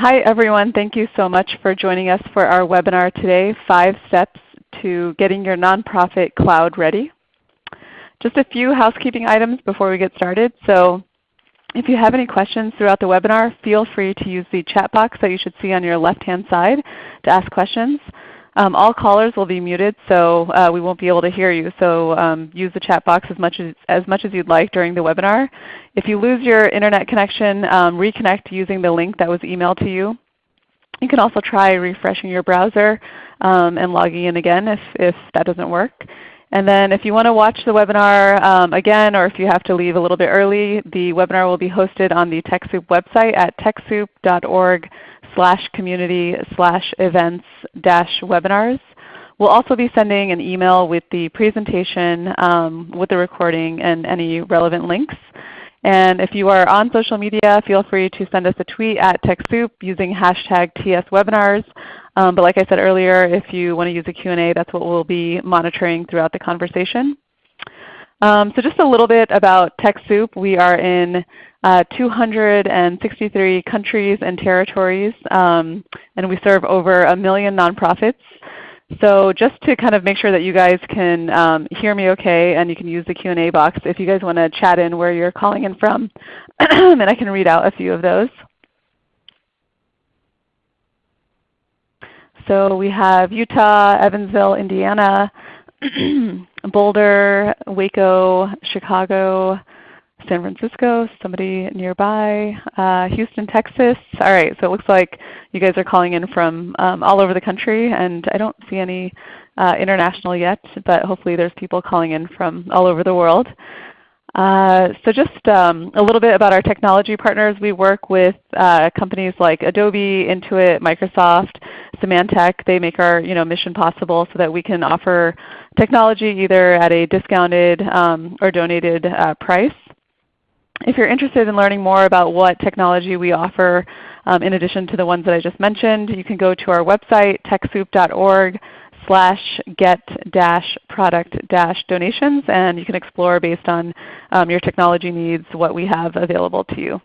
Hi everyone. Thank you so much for joining us for our webinar today, Five Steps to Getting Your Nonprofit Cloud Ready. Just a few housekeeping items before we get started. So if you have any questions throughout the webinar, feel free to use the chat box that you should see on your left-hand side to ask questions. Um, all callers will be muted, so uh, we won't be able to hear you. So um, use the chat box as much as, as much as you'd like during the webinar. If you lose your Internet connection, um, reconnect using the link that was emailed to you. You can also try refreshing your browser um, and logging in again if, if that doesn't work. And then if you want to watch the webinar um, again or if you have to leave a little bit early, the webinar will be hosted on the TechSoup website at TechSoup.org slash community slash events dash webinars. We'll also be sending an email with the presentation, um, with the recording, and any relevant links. And if you are on social media, feel free to send us a tweet at TechSoup using hashtag TSWebinars. Um, but like I said earlier, if you want to use a Q&A, that's what we'll be monitoring throughout the conversation. Um, so just a little bit about TechSoup. We are in uh, 263 countries and territories, um, and we serve over a million nonprofits. So just to kind of make sure that you guys can um, hear me okay and you can use the Q&A box if you guys want to chat in where you're calling in from, and I can read out a few of those. So we have Utah, Evansville, Indiana, Boulder, Waco, Chicago, San Francisco, somebody nearby, uh, Houston, Texas. All right, so it looks like you guys are calling in from um, all over the country, and I don't see any uh, international yet, but hopefully there's people calling in from all over the world. Uh, so just um, a little bit about our technology partners. We work with uh, companies like Adobe, Intuit, Microsoft, Symantec. They make our you know, mission possible so that we can offer technology either at a discounted um, or donated uh, price. If you're interested in learning more about what technology we offer um, in addition to the ones that I just mentioned, you can go to our website, TechSoup.org slash get dash product dash donations and you can explore based on um, your technology needs what we have available to you.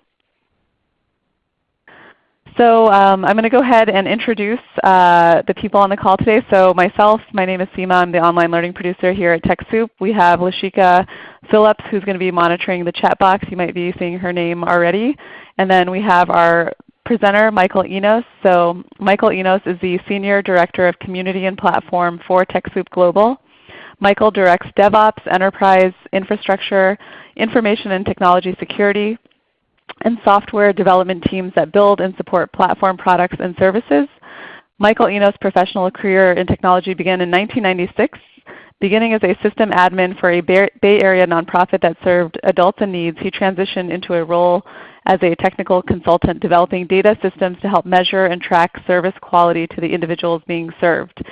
So um, I'm going to go ahead and introduce uh, the people on the call today. So myself, my name is Seema. I'm the online learning producer here at TechSoup. We have Lashika Phillips who's going to be monitoring the chat box. You might be seeing her name already. And then we have our presenter, Michael Enos. So Michael Enos is the Senior Director of Community and Platform for TechSoup Global. Michael directs DevOps, Enterprise, Infrastructure, Information and Technology Security, and software development teams that build and support platform products and services. Michael Enos' professional career in technology began in 1996, beginning as a system admin for a Bay Area nonprofit that served adults in needs. He transitioned into a role as a technical consultant developing data systems to help measure and track service quality to the individuals being served.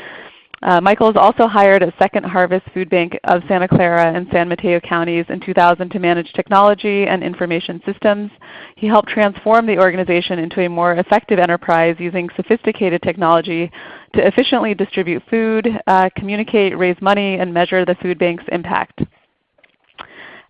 Uh, Michael has also hired at Second Harvest Food Bank of Santa Clara and San Mateo counties in 2000 to manage technology and information systems. He helped transform the organization into a more effective enterprise using sophisticated technology to efficiently distribute food, uh, communicate, raise money, and measure the food bank's impact.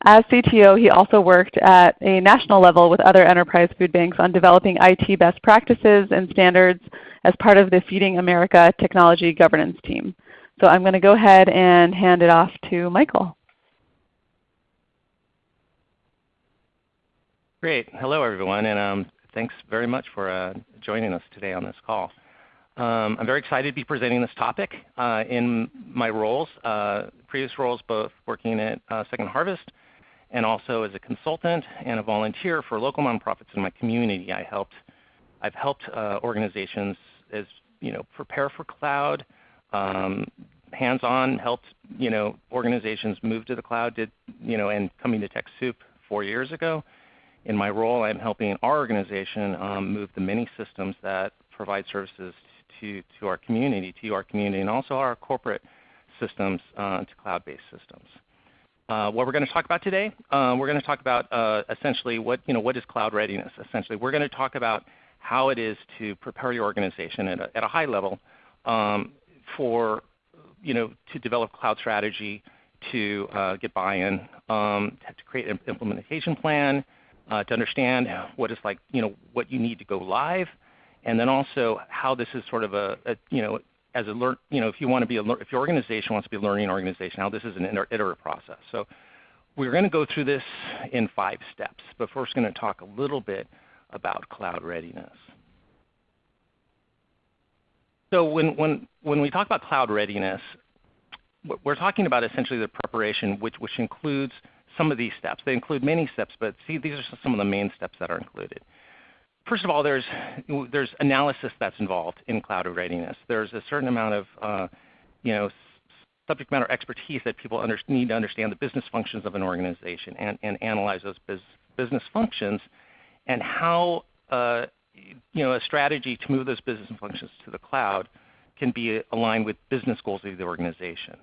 As CTO, he also worked at a national level with other enterprise food banks on developing IT best practices and standards as part of the Feeding America Technology Governance Team. So I'm going to go ahead and hand it off to Michael. Great. Hello everyone, and um, thanks very much for uh, joining us today on this call. Um, I'm very excited to be presenting this topic uh, in my roles, uh, previous roles both working at uh, Second Harvest and also as a consultant and a volunteer for local nonprofits in my community. I helped, I've helped uh, organizations as you know, prepare for cloud, um, hands-on, helped you know, organizations move to the cloud, did, you know, and coming to TechSoup four years ago. In my role, I'm helping our organization um, move the many systems that provide services to, to our community, to our community, and also our corporate systems uh, to cloud-based systems. Uh, what we're going to talk about today, uh, we're going to talk about uh, essentially what, you know, what is cloud readiness. Essentially, we're going to talk about how it is to prepare your organization at a, at a high level um, for you know, to develop cloud strategy, to uh, get buy-in, um, to create an implementation plan, uh, to understand what is like, you know, what you need to go live, and then also how this is sort of a, a you know as a learn you know if you want to be a if your organization wants to be a learning organization, now this is an iterative process. So we're going to go through this in five steps, but first going to talk a little bit about cloud readiness. So when, when, when we talk about cloud readiness, we're talking about essentially the preparation which, which includes some of these steps. They include many steps, but see these are some of the main steps that are included. First of all, there's, there's analysis that's involved in cloud readiness. There's a certain amount of uh, you know, subject matter expertise that people under, need to understand the business functions of an organization and, and analyze those business functions and how uh, you know, a strategy to move those business functions to the cloud can be aligned with business goals of the organization.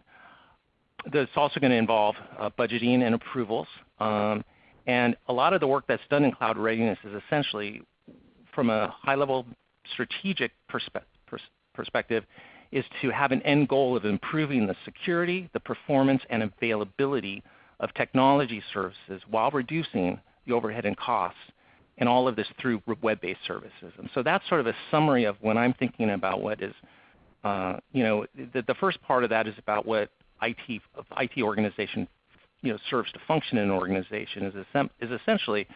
That's also going to involve uh, budgeting and approvals. Um, and a lot of the work that's done in cloud readiness is essentially from a high-level strategic perspe pers perspective is to have an end goal of improving the security, the performance, and availability of technology services while reducing the overhead and costs and all of this through web-based services. And so that's sort of a summary of when I'm thinking about what is, uh, you know, the, the, first part of that is about what IT, IT organization you know, serves to function in an organization is, is essentially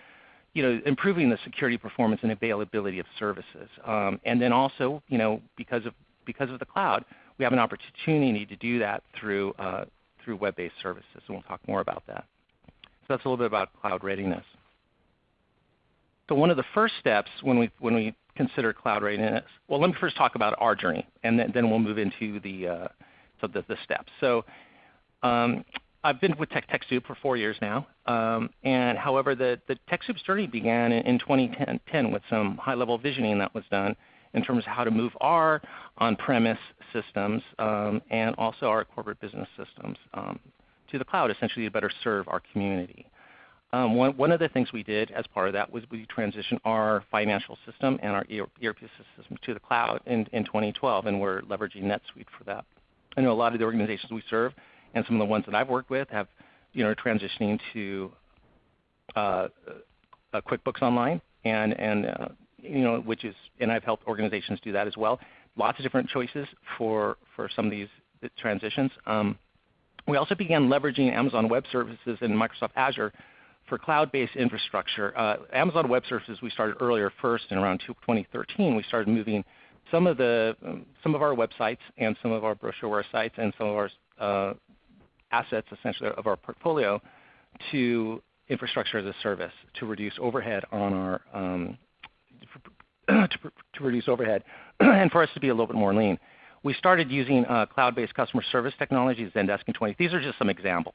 you know, improving the security performance and availability of services. Um, and then also, you know, because of, because of the cloud, we have an opportunity to do that through, uh, through web-based services, and we'll talk more about that. So that's a little bit about cloud readiness. So one of the first steps when we, when we consider cloud readiness, well, let me first talk about our journey, and then, then we'll move into the, uh, so the, the steps. So um, I've been with Tech, TechSoup for four years now, um, and however, the, the TechSoup's journey began in, in 2010 with some high-level visioning that was done in terms of how to move our on-premise systems um, and also our corporate business systems um, to the cloud, essentially to better serve our community. Um, one, one, of the things we did as part of that was we transitioned our financial system and our ERP system to the cloud in, in 2012, and we're leveraging NetSuite for that. I know a lot of the organizations we serve and some of the ones that I've worked with have you know, transitioning to uh, QuickBooks Online, and, and uh, you know, which is, and I've helped organizations do that as well. Lots of different choices for, for some of these transitions. Um, we also began leveraging Amazon Web Services and Microsoft Azure for cloud-based infrastructure, uh, Amazon Web Services we started earlier first in around 2013. We started moving some of the um, some of our websites and some of our brochureware sites and some of our uh, assets essentially of our portfolio to infrastructure as a service to reduce overhead on our um, to, to, reduce overhead and for us to be a little bit more lean. We started using uh, cloud-based customer service technologies, Zendesk and 20. These are just some examples.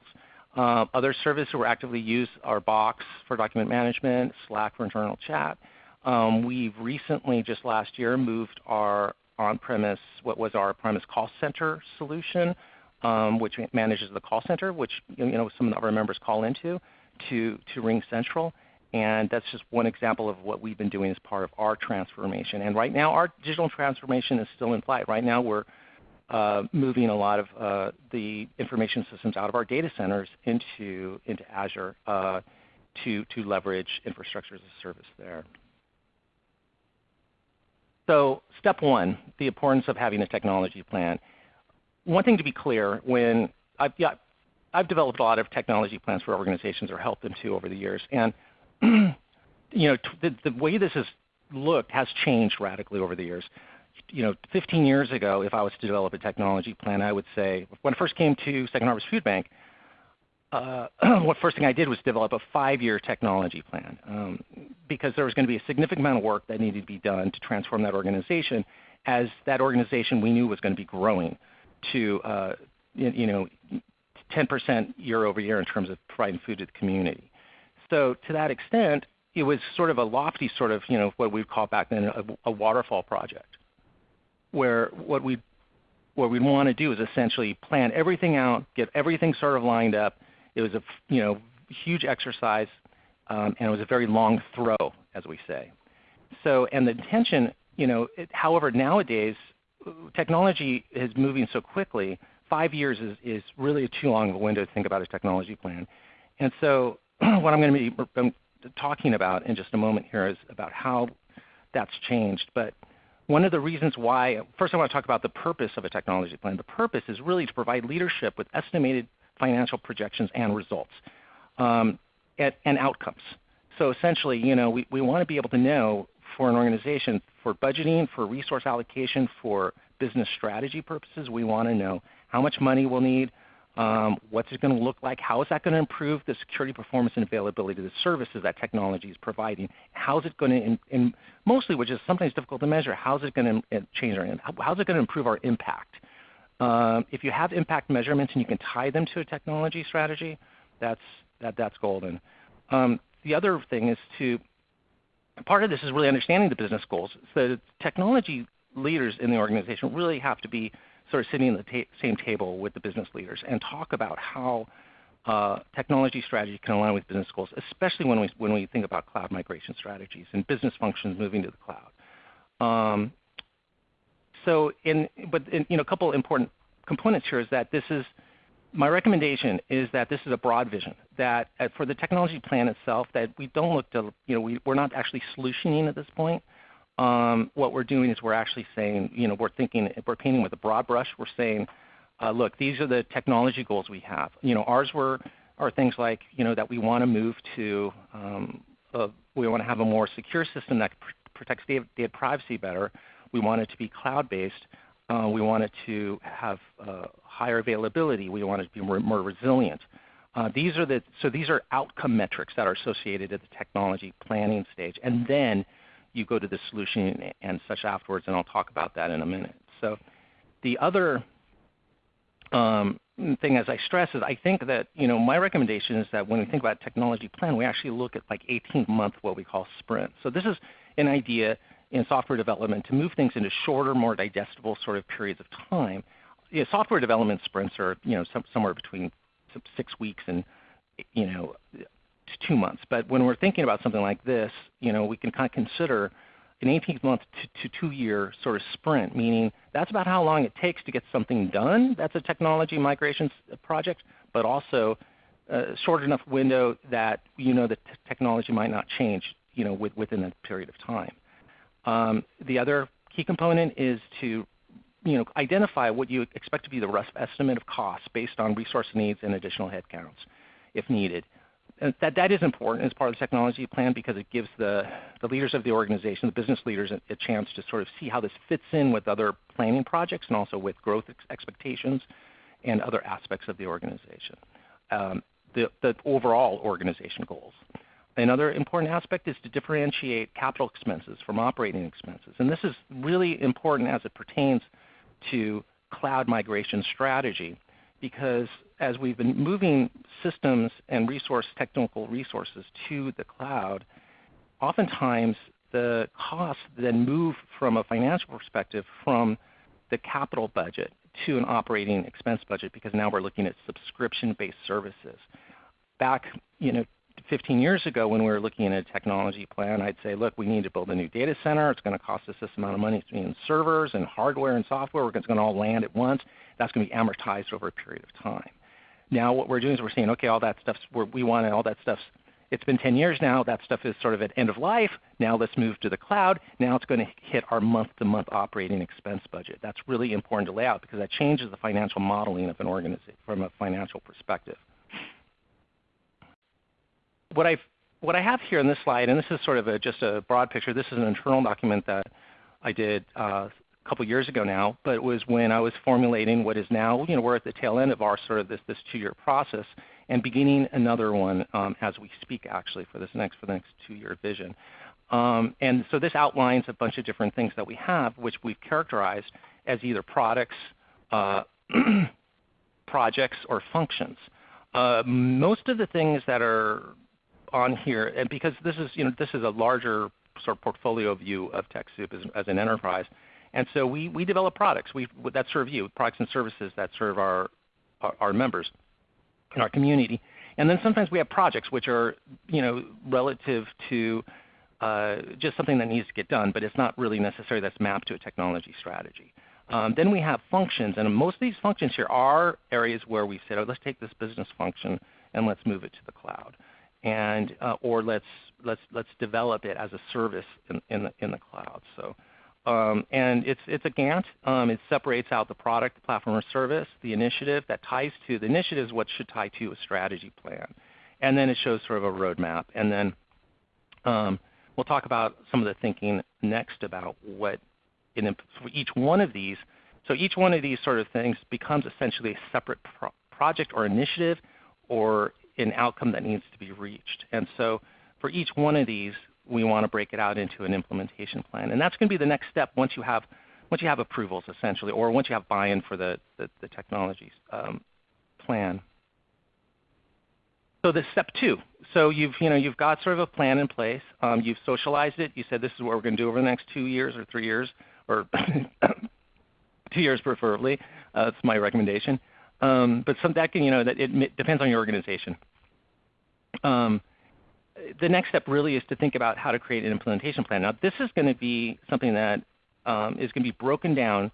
Uh, other services we're actively use are Box for document management, Slack for internal chat. Um, we've recently, just last year, moved our on-premise, what was our on-premise call center solution, um, which manages the call center, which you know some of our members call into, to, to RingCentral. And that's just one example of what we've been doing as part of our transformation. And right now, our digital transformation is still in flight. Right now, we're uh, moving a lot of uh, the information systems out of our data centers into, into Azure uh, to, to leverage infrastructure as a service there. So step one, the importance of having a technology plan. One thing to be clear, when I've, yeah, I've developed a lot of technology plans for organizations or helped them to over the years. And you know, the, the way this has looked has changed radically over the years you know, 15 years ago, if I was to develop a technology plan, I would say, when I first came to Second Harvest Food Bank, uh, what first thing I did was develop a five-year technology plan um, because there was going to be a significant amount of work that needed to be done to transform that organization as that organization we knew was going to be growing to uh, you know 10% year over year in terms of providing food to the community. So to that extent, it was sort of a lofty sort of you know what we'd call back then a, a waterfall project where what we what we'd want to do is essentially plan everything out, get everything sort of lined up. It was a you know huge exercise, um, and it was a very long throw, as we say. So, and the intention, you know, it, however, nowadays technology is moving so quickly. Five years is, is really too long of a window to think about a technology plan. And so, what I'm going to be talking about in just a moment here is about how that's changed. But one of the reasons why, first I want to talk about the purpose of a technology plan. The purpose is really to provide leadership with estimated financial projections and results um, and, and, outcomes. So essentially, you know, we, we want to be able to know for an organization, for budgeting, for resource allocation, for business strategy purposes, we want to know how much money we'll need, um, what's it going to look like? How is that going to improve the security, performance, and availability of the services that technology is providing? How is it going to, in mostly, which is sometimes difficult to measure, how is it going to uh, change our, how is it going to improve our impact? Um, if you have impact measurements and you can tie them to a technology strategy, that's, that, that's golden. Um, the other thing is to, part of this is really understanding the business goals. So technology leaders in the organization really have to be sort of sitting at the ta same table with the business leaders and talk about how uh, technology strategy can align with business goals, especially when we, when we think about cloud migration strategies and business functions moving to the cloud. Um, so, in, but in, you know, a couple important components here is that this is my recommendation is that this is a broad vision. That uh, for the technology plan itself, that we don't look to you know we, we're not actually solutioning at this point um, what we're doing is we're actually saying, you know, we're thinking, we're painting with a broad brush. We're saying, uh, look, these are the technology goals we have. You know, ours were are things like, you know, that we want to move to, um, a, we want to have a more secure system that pr protects data, data, privacy better. We want it to be cloud-based. Uh, we want it to have uh, higher availability. We want to be more, more resilient. Uh, these are the, so these are outcome metrics that are associated at the technology planning stage. And then you go to the solution and such afterwards, and I'll talk about that in a minute. So the other um, thing, as I stress, is I think that you know my recommendation is that when we think about technology plan, we actually look at like 18-month what we call sprints. So this is an idea in software development to move things into shorter, more digestible sort of periods of time. Know, software development sprints are you know some, somewhere between six weeks and you know two months. But when we're thinking about something like this, you know, we can kind of consider an 18 month to, to two year sort of sprint, meaning that's about how long it takes to get something done. That's a technology migration project, but also a short enough window that you know the technology might not change you know, with, within that period of time. Um, the other key component is to you know, identify what you expect to be the rough estimate of costs based on resource needs and additional headcounts if needed And that, that is important as part of the technology plan because it gives the, the leaders of the organization, the business leaders, a, a, chance to sort of see how this fits in with other planning projects and also with growth ex expectations and other aspects of the organization, um, the, the overall organization goals. Another important aspect is to differentiate capital expenses from operating expenses. And this is really important as it pertains to cloud migration strategy because as we've been moving systems and resource technical resources to the cloud, oftentimes the costs then move from a financial perspective from the capital budget to an operating expense budget because now we're looking at subscription-based services. Back you know, 15 years ago when we were looking at a technology plan, I'd say, look, we need to build a new data center. It's going to cost us this amount of money in servers and hardware and software. It's going to all land at once. That's going to be amortized over a period of time. Now what we're doing is we're saying, okay, all that stuff we want all that stuff's it's been 10 years now. That stuff is sort of at end of life. Now let's move to the cloud. Now it's going to hit our month-to-month -month operating expense budget. That's really important to lay out because that changes the financial modeling of an organization from a financial perspective. What, i what I have here in this slide, and this is sort of a, just a broad picture. This is an internal document that I did uh, couple years ago now, but it was when I was formulating what is now, you know, we're at the tail end of our sort of this, this two-year process and beginning another one um, as we speak actually for this next, for the next two-year vision. Um, and so this outlines a bunch of different things that we have which we've characterized as either products, uh, projects, or functions. Uh, most of the things that are on here, and because this is, you know, this is a larger sort of portfolio view of TechSoup as, as an enterprise, and so we, we develop products we, that serve you, products and services that serve our, our, our members in our community. And then sometimes we have projects which are you know, relative to uh, just something that needs to get done, but it's not really necessary that's mapped to a technology strategy. Um, then we have functions, and most of these functions here are areas where we said, oh, let's take this business function and let's move it to the cloud, and uh, or let's let's let's develop it as a service in, in the in the cloud. So Um, and it's, it's a Gantt. Um, it separates out the product, the platform or service, the initiative that ties to the initiative is what should tie to a strategy plan. And then it shows sort of a roadmap. And then um, we'll talk about some of the thinking next about what in for each one of these. So each one of these sort of things becomes essentially a separate pro project or initiative or an outcome that needs to be reached. And so for each one of these, we want to break it out into an implementation plan. And that's going to be the next step once you have, once you have approvals essentially, or once you have buy-in for the, the, the technologies um, plan. So this step two. So you've, you know, you've got sort of a plan in place. Um, you've socialized it. You said this is what we're going to do over the next two years or three years, or two years preferably. Uh, that's my recommendation. Um, but some that can, you know, that it depends on your organization. Um, the next step really is to think about how to create an implementation plan. Now this is going to be something that um, is going to be broken down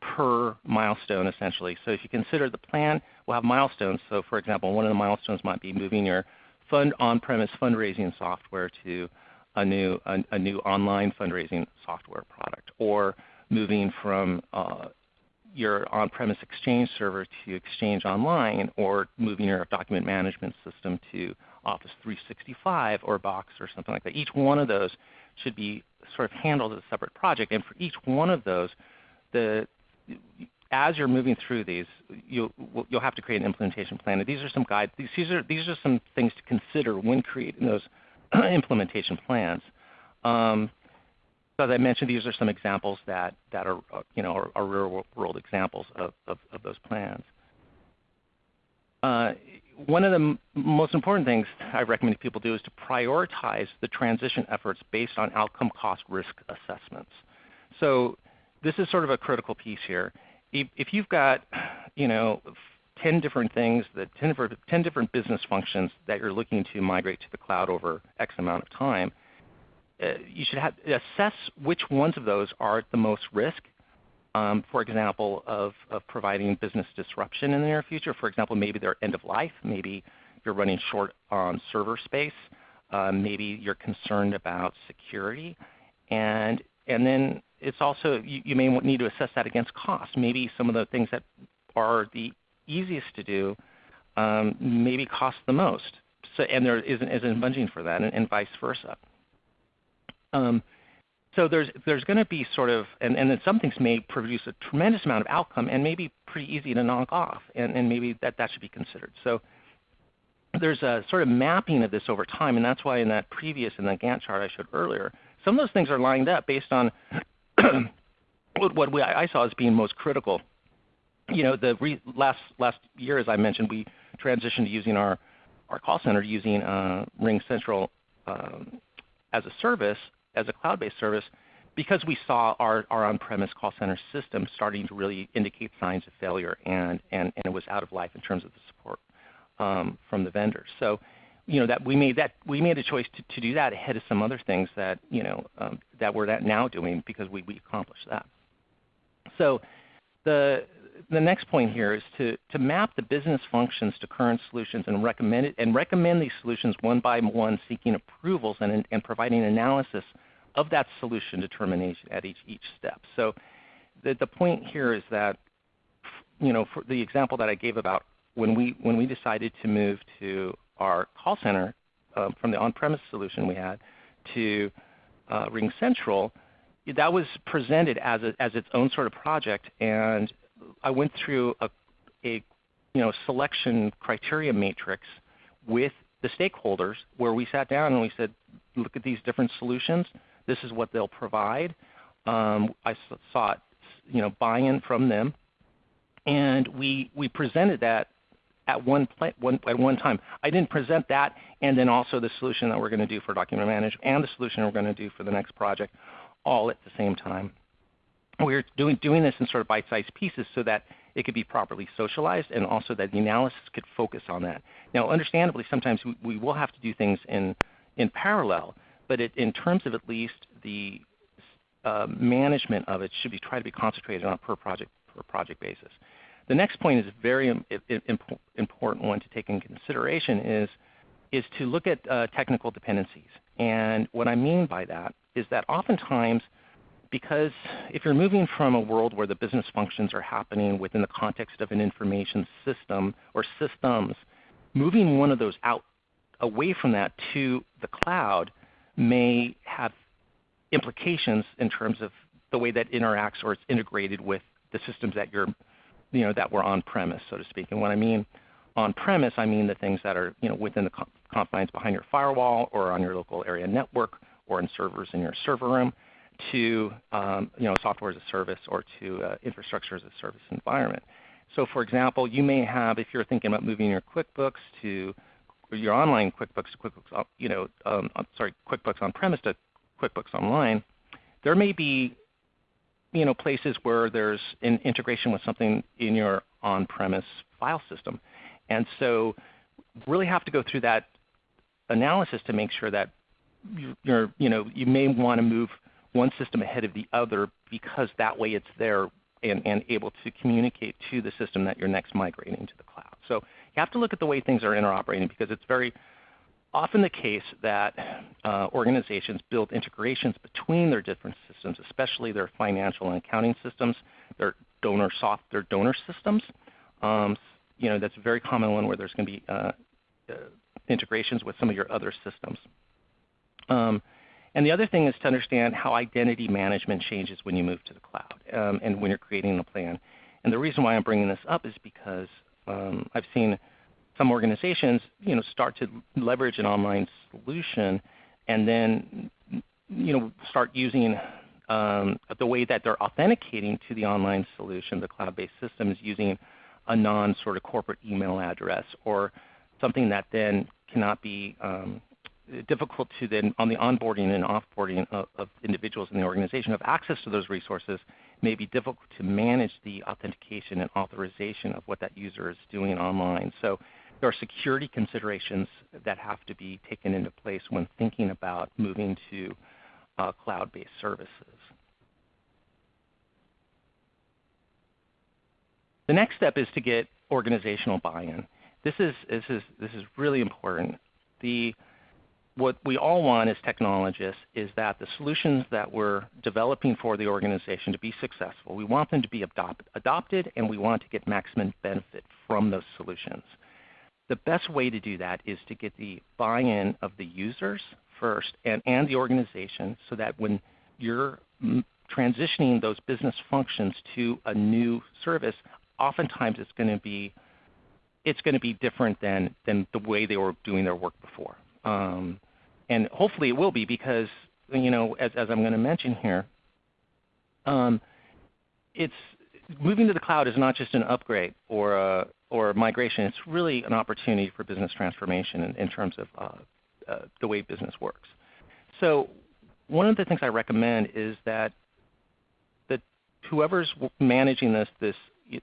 per milestone essentially. So if you consider the plan, we'll have milestones. So for example, one of the milestones might be moving your fund on-premise fundraising software to a new, a, a, new online fundraising software product, or moving from uh, your on-premise Exchange server to Exchange Online, or moving your document management system to Office 365 or Box or something like that. Each one of those should be sort of handled as a separate project. And for each one of those, the, as you're moving through these, you'll, you'll have to create an implementation plan. And these are some guides. These are, these are some things to consider when creating those implementation plans. Um, so as I mentioned, these are some examples that, that are, you know, are, are real world examples of, of, those plans. Uh, one of the most important things I recommend people do is to prioritize the transition efforts based on outcome cost risk assessments. So this is sort of a critical piece here. If, you've got you know, 10 different things, that 10, 10 different business functions that you're looking to migrate to the cloud over X amount of time, you should have, assess which ones of those are at the most risk um, for example, of, of providing business disruption in the near future. For example, maybe they're end of life. Maybe you're running short on server space. Uh, maybe you're concerned about security. And, and then it's also, you, you may need to assess that against cost. Maybe some of the things that are the easiest to do um, maybe cost the most. So, and there isn't, isn't budgeting for that, and, and vice versa. Um, so there's, there's going to be sort of, and, and then some things may produce a tremendous amount of outcome and maybe pretty easy to knock off, and, and maybe that, that should be considered. So there's a sort of mapping of this over time, and that's why in that previous, in that Gantt chart I showed earlier, some of those things are lined up based on what, what we, I saw as being most critical. You know, the re, last, last year, as I mentioned, we transitioned to using our, our call center using uh, RingCentral um, as a service as a cloud-based service because we saw our, our on-premise call center system starting to really indicate signs of failure and, and, and it was out of life in terms of the support um, from the vendors. So you know, that we made that we made a choice to, to do that ahead of some other things that you know um, that we're now doing because we, we accomplished that. So the the next point here is to, to map the business functions to current solutions and recommend, it, and recommend these solutions one by one, seeking approvals and, and providing analysis of that solution determination at each, each step. So the, the point here is that, you know, for the example that I gave about when we, when we decided to move to our call center um, from the on-premise solution we had to uh, RingCentral, that was presented as, a, as its own sort of project, and I went through a, a you know, selection criteria matrix with the stakeholders where we sat down and we said, look at these different solutions. This is what they'll provide. Um, I sought you know, buy-in from them. And we, we presented that at one, one, at one time. I didn't present that and then also the solution that we're going to do for document management and the solution we're going to do for the next project all at the same time. We're doing, doing this in sort of bite-sized pieces so that it could be properly socialized and also that the analysis could focus on that. Now understandably sometimes we, we will have to do things in, in parallel, but it, in terms of at least the uh, management of it should be try to be concentrated on a per project per project basis. The next point is a very important one to take in consideration is, is to look at uh, technical dependencies. And what I mean by that is that oftentimes because if you're moving from a world where the business functions are happening within the context of an information system or systems, moving one of those out away from that to the cloud may have implications in terms of the way that interacts or it's integrated with the systems that you're, you know, that were on premise, so to speak. And when I mean on premise, I mean the things that are you know, within the confines behind your firewall or on your local area network or in servers in your server room to um, you know, software as a service or to uh, infrastructure as a service environment. So for example, you may have, if you're thinking about moving your QuickBooks to your online QuickBooks to QuickBooks, you know, um, sorry, QuickBooks on premise to QuickBooks Online, there may be you know, places where there's an integration with something in your on-premise file system. And so really have to go through that analysis to make sure that you're, you, know, you may want to move one system ahead of the other because that way it's there and, and able to communicate to the system that you're next migrating to the cloud. So you have to look at the way things are interoperating because it's very often the case that uh, organizations build integrations between their different systems, especially their financial and accounting systems, their donor soft, their donor systems. Um, you know, that's a very common one where there's going to be uh, uh, integrations with some of your other systems. Um, the other thing is to understand how identity management changes when you move to the cloud um, and when you're creating a plan. And the reason why I'm bringing this up is because um, I've seen some organizations you know, start to leverage an online solution and then you know, start using um, the way that they're authenticating to the online solution, the cloud-based system, is using a non sort of corporate email address or something that then cannot be um, difficult to then on the onboarding and offboarding of, of, individuals in the organization have access to those resources may be difficult to manage the authentication and authorization of what that user is doing online. So there are security considerations that have to be taken into place when thinking about moving to uh, cloud-based services. The next step is to get organizational buy-in. This is, this, is, this is really important. The, what we all want as technologists is that the solutions that we're developing for the organization to be successful, we want them to be adopt, adopted and we want to get maximum benefit from those solutions. The best way to do that is to get the buy-in of the users first and, and the organization so that when you're transitioning those business functions to a new service, oftentimes it's going to be it's going to be different than, than the way they were doing their work before. Um, and hopefully it will be because, you know, as, as I'm going to mention here, um, it's moving to the cloud is not just an upgrade or a, or migration, it's really an opportunity for business transformation in, in terms of uh, uh, the way business works. So one of the things I recommend is that that whoever's managing this, this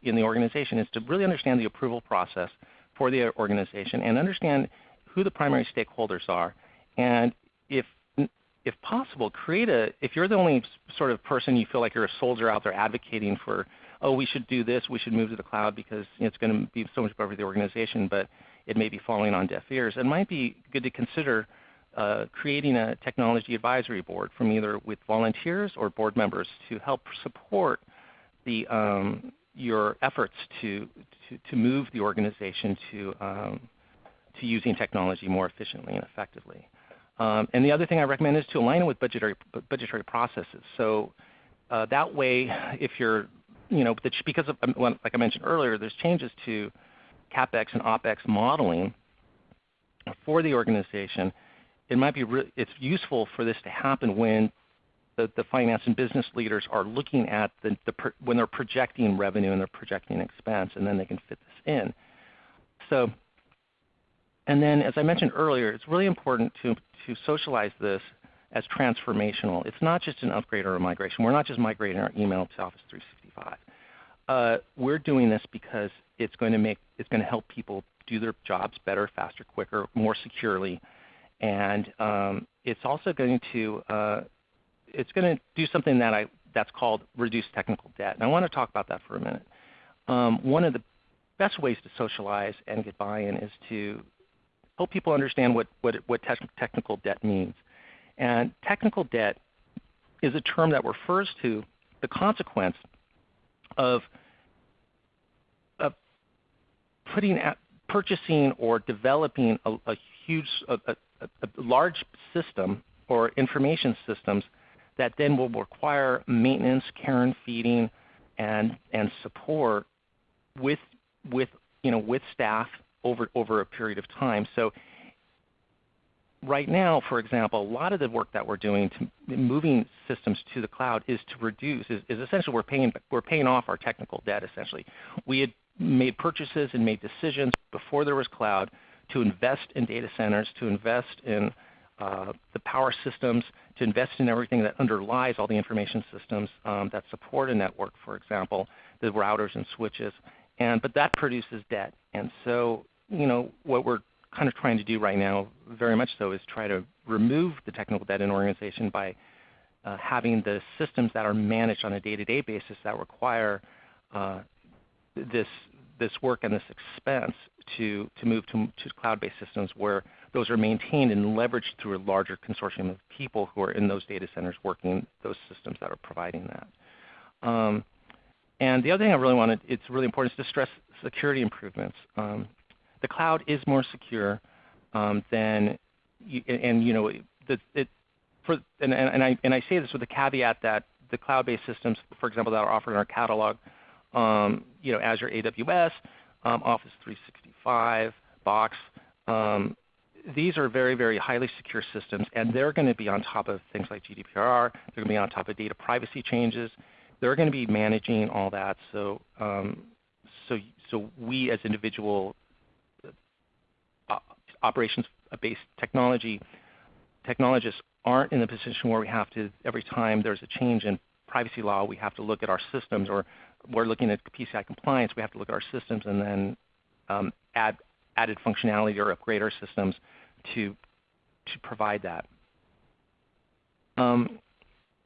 in the organization is to really understand the approval process for the organization and understand who the primary stakeholders are. And if if possible, create a, if you're the only sort of person you feel like you're a soldier out there advocating for oh, we should do this, we should move to the cloud because it's going to be so much better for the organization, but it may be falling on deaf ears. It might be good to consider uh, creating a technology advisory board from either with volunteers or board members to help support the, um, your efforts to, to, to, move the organization to, um, to using technology more efficiently and effectively. Um, and the other thing I recommend is to align it with budgetary, budgetary processes. So uh, that way, if you're you know, because of, um, like I mentioned earlier, there's changes to CapEx and OpEx modeling for the organization. It might be it's useful for this to happen when the, the finance and business leaders are looking at the, the when they're projecting revenue and they're projecting expense, and then they can fit this in. So, and then as I mentioned earlier, it's really important to to socialize this as transformational. It's not just an upgrade or a migration. We're not just migrating our email to Office 365. Uh, we're doing this because it's going to make it's going to help people do their jobs better, faster, quicker, more securely, and um, it's also going to uh, it's going to do something that I that's called reduce technical debt. And I want to talk about that for a minute. Um, one of the best ways to socialize and get buy-in is to help people understand what, what, what te technical debt means. And technical debt is a term that refers to the consequence of, of putting at, purchasing or developing a, a huge, a, a, a large system or information systems that then will require maintenance, care and feeding, and, and support with, with, you know, with staff over, over a period of time. So right now, for example, a lot of the work that we're doing to moving systems to the cloud is to reduce, is, is essentially we're paying, we're paying off our technical debt essentially. We had made purchases and made decisions before there was cloud to invest in data centers, to invest in uh, the power systems, to invest in everything that underlies all the information systems um, that support a network, for example, the routers and switches. And, but that produces debt. And so you know, what we're kind of trying to do right now, very much so, is try to remove the technical debt in an organization by uh, having the systems that are managed on a day-to-day -day basis that require uh, this, this work and this expense to, to move to, to cloud-based systems where those are maintained and leveraged through a larger consortium of people who are in those data centers working those systems that are providing that. Um, and the other thing I really wanted, it's really important is to stress security improvements. Um, the cloud is more secure um, than, and you know, the, it, for, and, and, I, and I say this with the caveat that the cloud-based systems, for example, that are offered in our catalog, um, you know, Azure AWS, um, Office 365, Box, um, these are very, very highly secure systems, and they're going to be on top of things like GDPR. They're going to be on top of data privacy changes. They're going to be managing all that. So, um, so, so we as individual operations-based technology technologists aren't in the position where we have to, every time there's a change in privacy law, we have to look at our systems, or we're looking at PCI compliance, we have to look at our systems and then um, add added functionality or upgrade our systems to, to provide that. Um,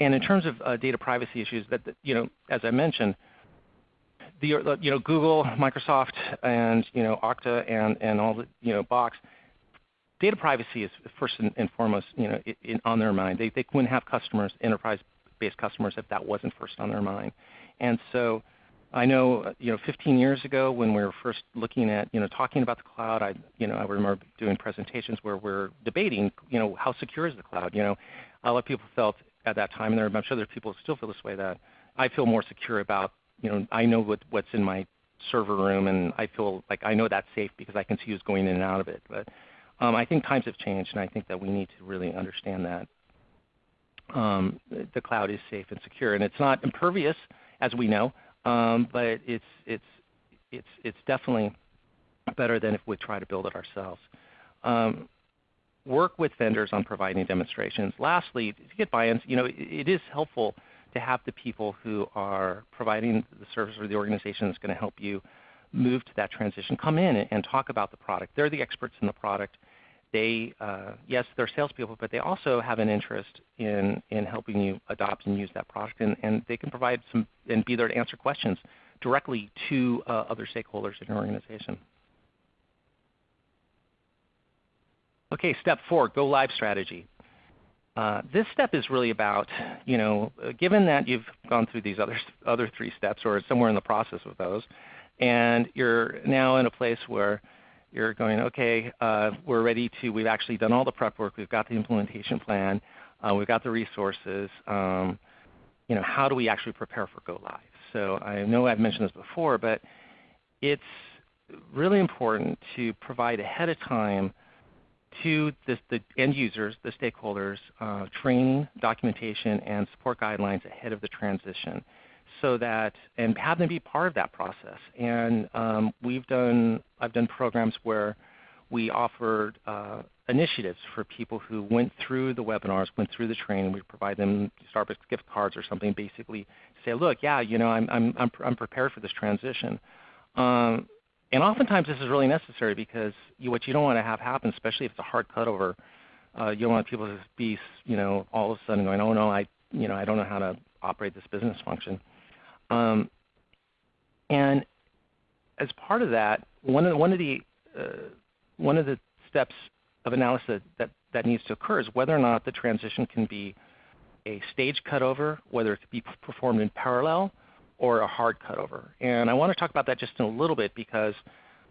and in terms of uh, data privacy issues, that, you know, as I mentioned, the, uh, you know, Google, Microsoft, and you know, Okta, and, and all the you know, Box, data privacy is first and, foremost you know, in, on their mind. They, they wouldn't have customers, enterprise-based customers, if that wasn't first on their mind. And so I know, uh, you know, 15 years ago when we were first looking at, you know, talking about the cloud, I, you know, I remember doing presentations where we're debating, you know, how secure is the cloud? You know, a lot of people felt at that time, and I'm sure there are people who still feel this way, that I feel more secure about, you know, I know what, what's in my server room, and I feel like I know that's safe because I can see who's going in and out of it. But um, I think times have changed, and I think that we need to really understand that um, the cloud is safe and secure. And it's not impervious, as we know, um, but it's, it's, it's, it's definitely better than if we try to build it ourselves. Um, work with vendors on providing demonstrations. Lastly, to get buy-ins, you know, it, it is helpful to have the people who are providing the service or the organization that's going to help you move to that transition come in and, talk about the product. They're the experts in the product they, uh, yes, they're salespeople, but they also have an interest in, in helping you adopt and use that product, and, and they can provide some and be there to answer questions directly to uh, other stakeholders in your organization. Okay, step four, go live strategy. Uh, this step is really about, you know, given that you've gone through these other, other three steps or somewhere in the process of those, and you're now in a place where you're going, okay, uh, we're ready to, we've actually done all the prep work, we've got the implementation plan, uh, we've got the resources. Um, you know, how do we actually prepare for go live? So I know I've mentioned this before, but it's really important to provide ahead of time to the, the end users, the stakeholders, uh, training, documentation, and support guidelines ahead of the transition so that and have them be part of that process. And um, we've done I've done programs where we offered uh, initiatives for people who went through the webinars, went through the training. We provide them Starbucks gift cards or something, basically say, look, yeah, you know, I'm I'm I'm, I'm prepared for this transition. Um, and oftentimes this is really necessary because you, what you don't want to have happen, especially if it's a hard cutover, uh, you don't want people to be, you know, all of a sudden going, oh no, I, you know, I don't know how to operate this business function. Um, and as part of that, one of, one of the uh, one of the steps of analysis that, that needs to occur is whether or not the transition can be a stage cutover, whether it could be performed in parallel or a hard cutover. And I want to talk about that just in a little bit because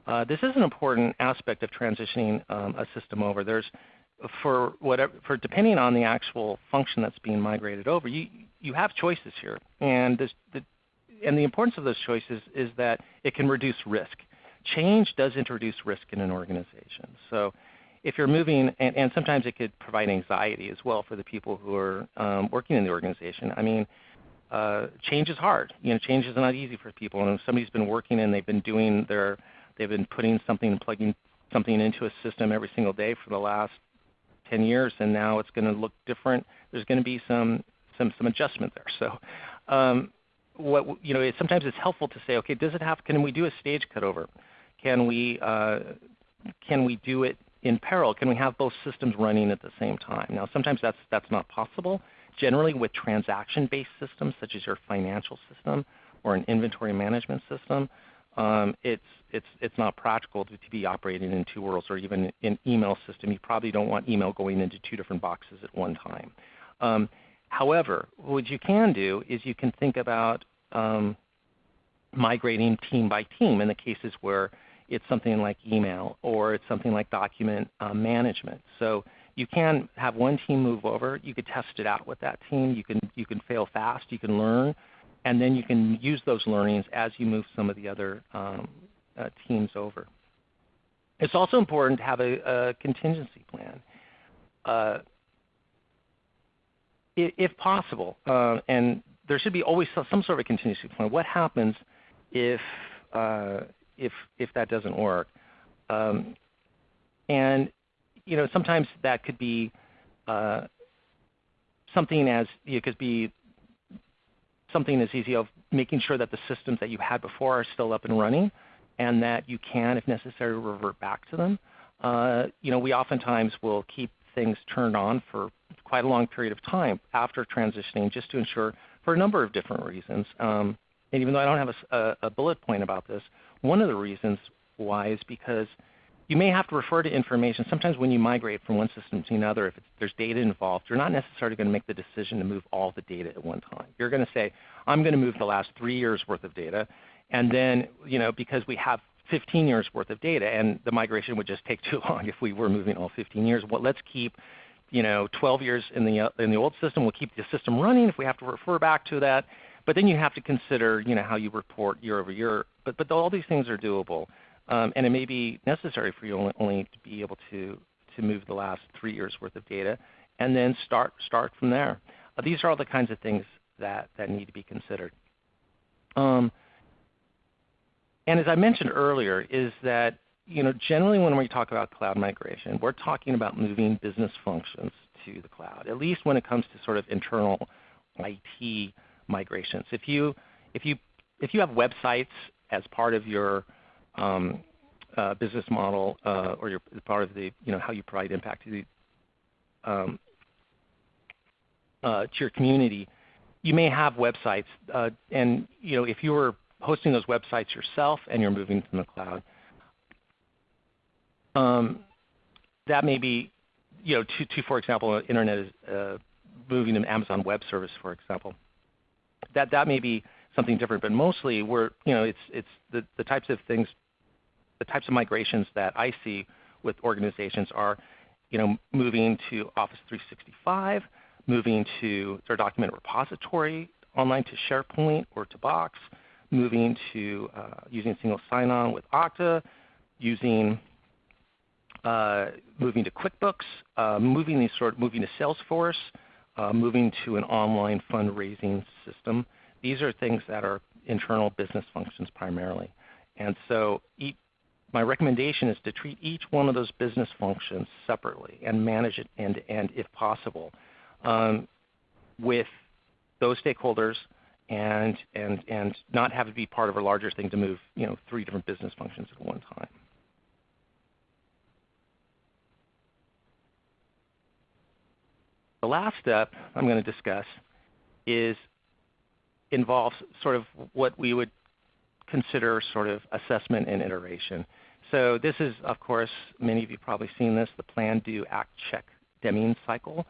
uh, this is an important aspect of transitioning um, a system over. There's for whatever for depending on the actual function that's being migrated over, you you have choices here, and this, the and the importance of those choices is that it can reduce risk. Change does introduce risk in an organization. So if you're moving, and, and sometimes it could provide anxiety as well for the people who are um, working in the organization. I mean, uh, change is hard. You know, change is not easy for people. And if somebody's been working and they've been doing their, they've been putting something and plugging something into a system every single day for the last 10 years, and now it's going to look different. There's going to be some some some adjustment there. So, um, what you know, it, sometimes it's helpful to say, okay, does it have? Can we do a stage cutover? Can we uh, can we do it in parallel? Can we have both systems running at the same time? Now, sometimes that's that's not possible. Generally, with transaction-based systems such as your financial system or an inventory management system, um, it's it's it's not practical to, to, be operating in two worlds, or even in email system. You probably don't want email going into two different boxes at one time. Um, however, what you can do is you can think about um, migrating team by team in the cases where it's something like email or it's something like document uh, management. So you can have one team move over. You could test it out with that team. You can you can fail fast. You can learn, and then you can use those learnings as you move some of the other um, uh, teams over. It's also important to have a, a contingency plan. Uh, if possible, uh, and there should be always some sort of a contingency plan. What happens if uh, if if that doesn't work? Um, and you know, sometimes that could be uh, something as it could be something as easy of making sure that the systems that you had before are still up and running and that you can, if necessary, revert back to them. Uh, you know, we oftentimes will keep things turned on for quite a long period of time after transitioning just to ensure for a number of different reasons. Um, and even though I don't have a, a, a, bullet point about this, one of the reasons why is because you may have to refer to information. Sometimes when you migrate from one system to another, if there's data involved, you're not necessarily going to make the decision to move all the data at one time. You're going to say, I'm going to move the last three years worth of data, and then, you know, because we have 15 years worth of data, and the migration would just take too long if we were moving all 15 years. Well, let's keep, you know, 12 years in the in the old system. We'll keep the system running if we have to refer back to that. But then you have to consider, you know, how you report year over year. But but all these things are doable, um, and it may be necessary for you only, to be able to to move the last three years worth of data, and then start start from there. Uh, these are all the kinds of things that that need to be considered. Um, and as I mentioned earlier, is that you know, generally when we talk about cloud migration, we're talking about moving business functions to the cloud, at least when it comes to sort of internal IT migrations. If you, if you, if you have websites as part of your business model uh, or your part of the, you know, how you provide impact to, the, um, uh, to your community, you may have websites, uh, and you know, if you were hosting those websites yourself and you're moving from the cloud. Um, that may be, you know, to, to for example, internet is uh, moving to Amazon Web Service, for example. That that may be something different, but mostly we're, you know, it's the types of things, the types of migrations that I see with organizations are, you know, moving to Office 365, moving to their document repository online to SharePoint or to Box, moving to uh, using single sign-on with Okta, using uh, moving to QuickBooks, uh, moving these sort, moving to Salesforce, uh, moving to an online fundraising system. These are things that are internal business functions primarily. And so each, my recommendation is to treat each one of those business functions separately and manage it end to end if possible um, with those stakeholders and, and, and not have it be part of a larger thing to move you know, three different business functions at one time. The last step I'm going to discuss is involves sort of what we would consider sort of assessment and iteration. So this is, of course, many of you probably seen this, the plan, do, act, check Deming cycle.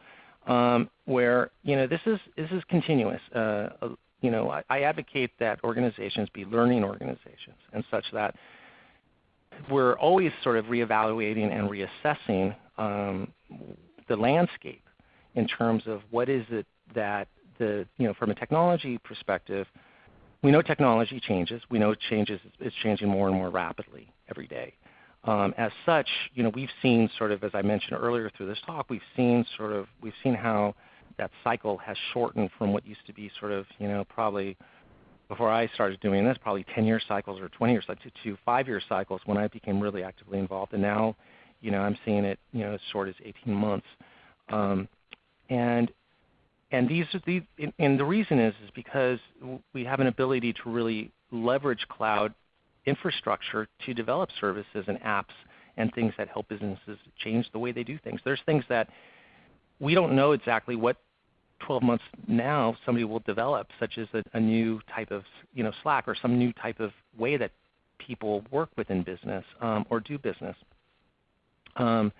um, where you know this is this is continuous. Uh, you know, I, I, advocate that organizations be learning organizations and such that we're always sort of reevaluating and reassessing um, the landscape in terms of what is it that the you know from a technology perspective. We know technology changes. We know changes. It's changing more and more rapidly every day. Um, as such, you know, we've seen sort of, as I mentioned earlier through this talk, we've seen sort of, we've seen how that cycle has shortened from what used to be sort of, you know, probably before I started doing this, probably 10-year cycles or 20-year cycles to, 5-year cycles when I became really actively involved. And now, you know, I'm seeing it, you know, as short as 18 months. Um, and and these are the and the reason is is because we have an ability to really leverage cloud infrastructure to develop services and apps and things that help businesses change the way they do things. There's things that we don't know exactly what 12 months now somebody will develop, such as a, a new type of you know, Slack or some new type of way that people work within business um, or do business. Um,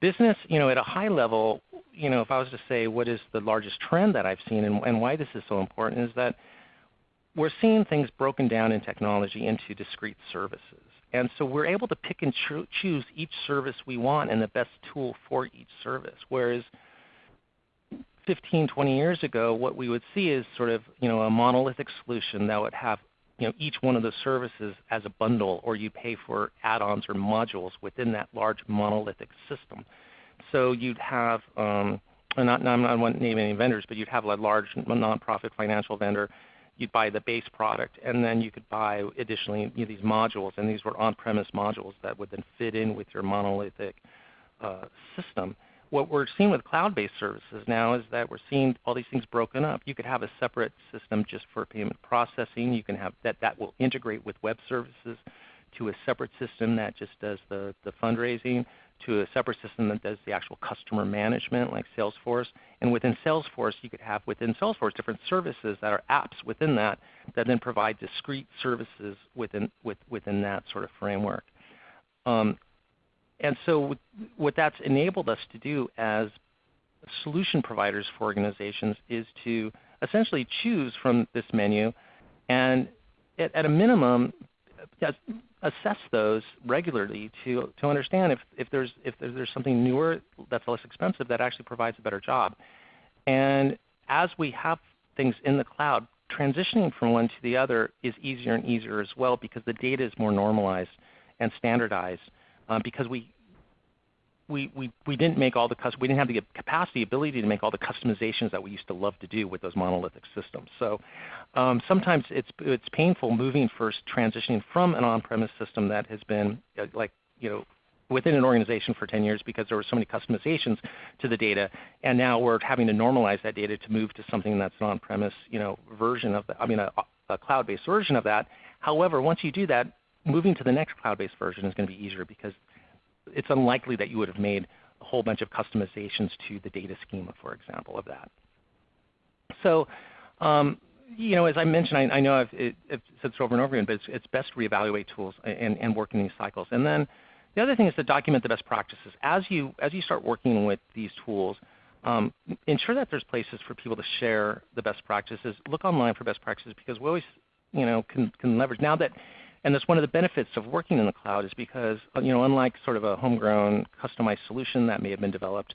business, you know, at a high level, you know, if I was to say what is the largest trend that I've seen and, and why this is so important is that we're seeing things broken down in technology into discrete services. And so we're able to pick and cho choose each service we want and the best tool for each service. Whereas 15, 20 years ago, what we would see is sort of you know, a monolithic solution that would have you know, each one of the services as a bundle, or you pay for add-ons or modules within that large monolithic system. So you'd have, um, I won't name any vendors, but you'd have a large nonprofit financial vendor you'd buy the base product, and then you could buy additionally you know, these modules, and these were on-premise modules that would then fit in with your monolithic uh, system. What we're seeing with cloud-based services now is that we're seeing all these things broken up. You could have a separate system just for payment processing. You can have that that will integrate with web services to a separate system that just does the, the fundraising to a separate system that does the actual customer management like Salesforce. And within Salesforce, you could have within Salesforce different services that are apps within that that then provide discrete services within, with, within that sort of framework. Um, and so what that's enabled us to do as solution providers for organizations is to essentially choose from this menu and at, at a minimum assess those regularly to, to understand if, if, there's, if there's something newer that's less expensive that actually provides a better job. And as we have things in the cloud, transitioning from one to the other is easier and easier as well because the data is more normalized and standardized um, because we, we, we, we didn't make all the we didn't have the capacity, ability to make all the customizations that we used to love to do with those monolithic systems. So um, sometimes it's it's painful moving first, transitioning from an on-premise system that has been uh, like you know within an organization for 10 years because there were so many customizations to the data, and now we're having to normalize that data to move to something that's an on-premise you know version of the, I mean a, a cloud-based version of that. However, once you do that, moving to the next cloud-based version is going to be easier because it's unlikely that you would have made a whole bunch of customizations to the data schema, for example, of that. So um, you know, as I mentioned, I, I know I've, it, I've, said this over and over again, but it's, it's best to reevaluate tools and, and work in these cycles. And then the other thing is to document the best practices. As you, as you start working with these tools, um, ensure that there's places for people to share the best practices. Look online for best practices because we always you know, can, can leverage. Now that and that's one of the benefits of working in the cloud is because you know, unlike sort of a homegrown customized solution that may have been developed,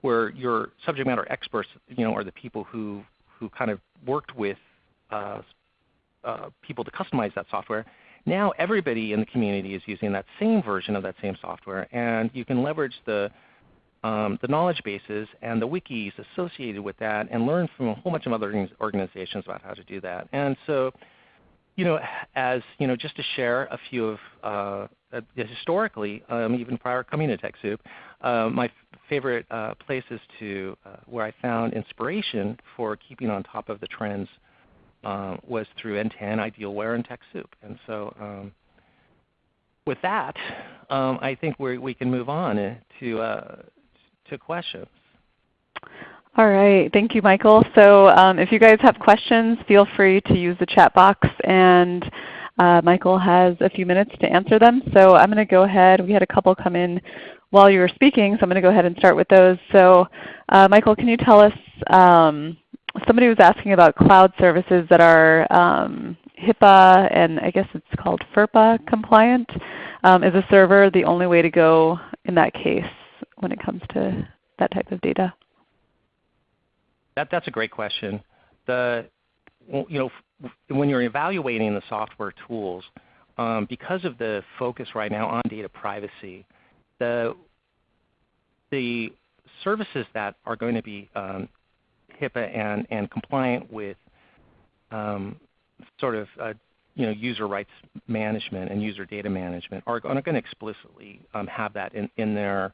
where your subject matter experts you know, are the people who, who kind of worked with uh, uh, people to customize that software, now everybody in the community is using that same version of that same software, and you can leverage the um, the knowledge bases and the wikis associated with that and learn from a whole bunch of other organizations about how to do that. And so you know, as you know, just to share a few of uh, uh, historically, um, even prior coming to TechSoup, uh, my favorite uh, places to uh, where I found inspiration for keeping on top of the trends uh, was through NTEN, Idealware, and TechSoup. And so, um, with that, um, I think we we can move on to to questions. All right. Thank you, Michael. So um, if you guys have questions, feel free to use the chat box, and uh, Michael has a few minutes to answer them. So I'm going to go ahead. We had a couple come in while you were speaking, so I'm going to go ahead and start with those. So uh, Michael, can you tell us, um, somebody was asking about cloud services that are um, HIPAA and I guess it's called FERPA compliant. Um, is a server the only way to go in that case when it comes to that type of data? That, that's a great question. The, you know, when you're evaluating the software tools, um, because of the focus right now on data privacy, the, the services that are going to be um, HIPAA and, and compliant with um, sort of uh, you know, user rights management and user data management are, going to explicitly um, have that in, in, their,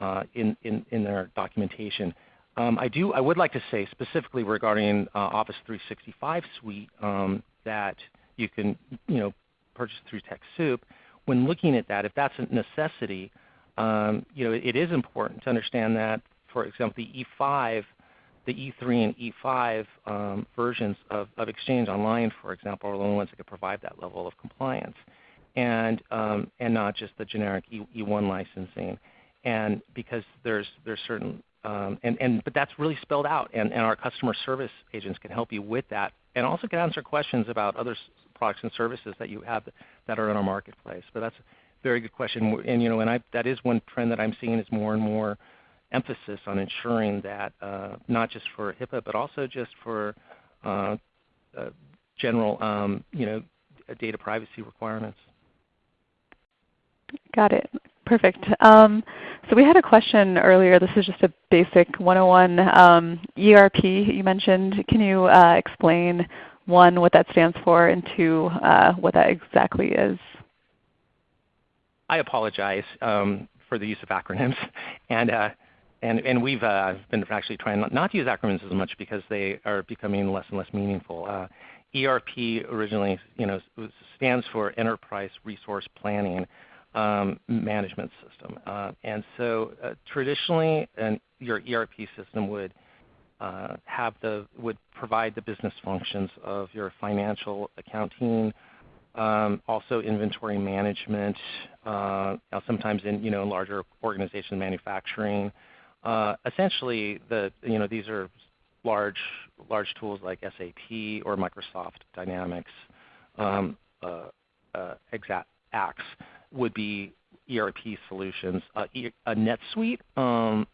uh, in, in, in their documentation. Um, I, do, I would like to say specifically regarding uh, Office 365 Suite um, that you can you know, purchase through TechSoup, when looking at that, if that's a necessity, um, you know, it is important to understand that, for example, the E5, the E3 and E5 um, versions of, of, Exchange Online, for example, are the only ones that can provide that level of compliance, and um, and not just the generic e, E1 licensing. And because there's there's certain um, and, and but that's really spelled out, and, and our customer service agents can help you with that, and also can answer questions about other products and services that you have that are in our marketplace. But that's a very good question. And you know, and I, that is one trend that I'm seeing is more and more emphasis on ensuring that uh, not just for HIPAA, but also just for uh, uh, general, um, you know, data privacy requirements. Got it. Perfect. Um, so we had a question earlier. This is just a basic 101 um, ERP you mentioned. Can you uh, explain one, what that stands for, and two, uh, what that exactly is? I apologize um, for the use of acronyms. And, uh, and, and we've uh, been actually trying not to use acronyms as much because they are becoming less and less meaningful. Uh, ERP originally you know, stands for Enterprise Resource Planning um, Management System. Uh, and so uh, traditionally an, your ERP system would uh, have the would provide the business functions of your financial accounting, um, also inventory management, uh, sometimes in you know larger organizations, manufacturing. Uh, essentially, the you know these are large large tools like SAP or Microsoft Dynamics, um, uh, Exact Axe would be ERP solutions. Uh, a NetSuite um,